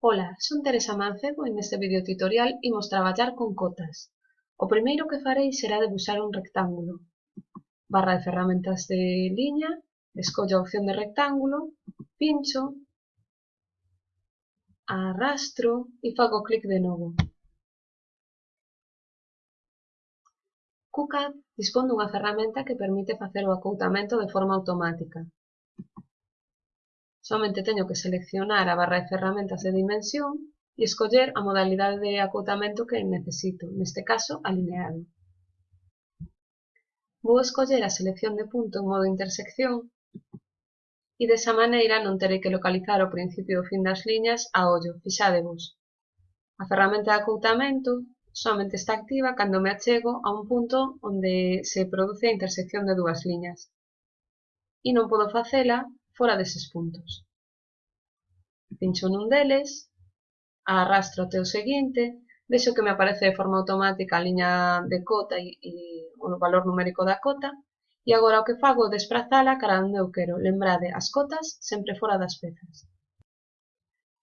Ola, son Teresa Mancebo e neste vídeo tutorial imos traballar con cotas. O primeiro que farei será debuxar un rectángulo. Barra de ferramentas de liña, escollo a opción de rectángulo, pincho, arrastro e fago clic de novo. QCAD dispón dunha ferramenta que permite facer o acoutamento de forma automática. Somente teño que seleccionar a barra de ferramentas de dimensión e escoller a modalidade de acotamento que necesito, neste caso alineado. Vou escoller a selección de punto en modo intersección e desa maneira non terei que localizar o principio e o fin das liñas a ollo, fixadevos. A ferramenta de acoutamento somente está activa cando me achego a un punto onde se produce a intersección de dúas liñas. E non podo facela fora deses puntos. Pincho nun deles, arrastro até o seguinte, vexo que me aparece de forma automática a liña de cota e, e o valor numérico da cota, e agora o que fago é desprazala cara onde eu quero. Lembrade, as cotas sempre fora das pezas.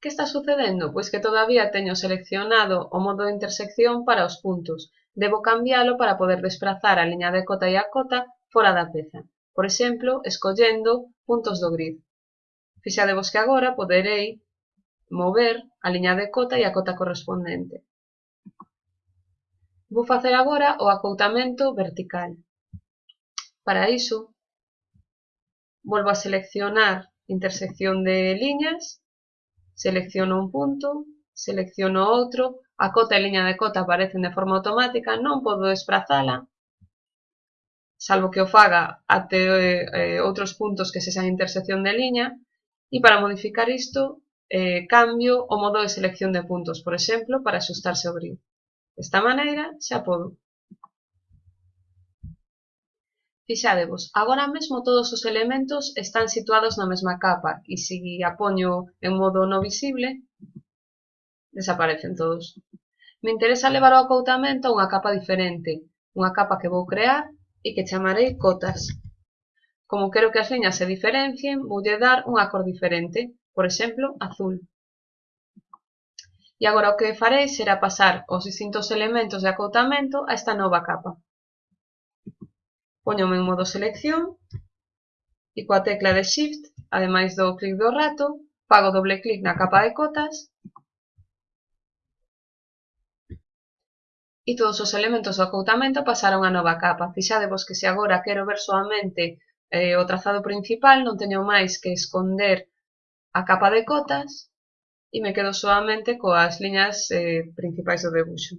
Que está sucedendo? Pois que todavía teño seleccionado o modo de intersección para os puntos. Debo cambiálo para poder desprazar a liña de cota e a cota fora da peza por exemplo escollendo puntos do grid. Fixadevos que agora poderei mover a liña de cota e a cota correspondente. Vou facer agora o acoutamento vertical. Para iso, volvo a seleccionar intersección de liñas, selecciono un punto, selecciono outro, a cota e liña de cota aparecen de forma automática, non podo desplazala, salvo que o faga até eh, outros puntos que sexan intersección de liña, e para modificar isto, eh, cambio o modo de selección de puntos, por exemplo, para axustarse o grid. Desta maneira, xa podo. Fixadevos, agora mesmo todos os elementos están situados na mesma capa e se a poño en modo no visible, desaparecen todos. Me interesa levar o acoutamento a unha capa diferente, unha capa que vou crear e que chamarei cotas. Como quero que as liñas se diferencien, voulle dar unha cor diferente, por exemplo, azul. E agora o que farei será pasar os distintos elementos de acoutamento a esta nova capa. Poñome en modo selección e coa tecla de Shift, ademais do clic do rato, fago doble clic na capa de cotas E todos os elementos do acoutamento pasaron a nova capa. Fixadevos que se agora quero ver soamente eh, o trazado principal, non teño máis que esconder a capa de cotas e me quedo soamente coas liñas eh, principais do debuxo.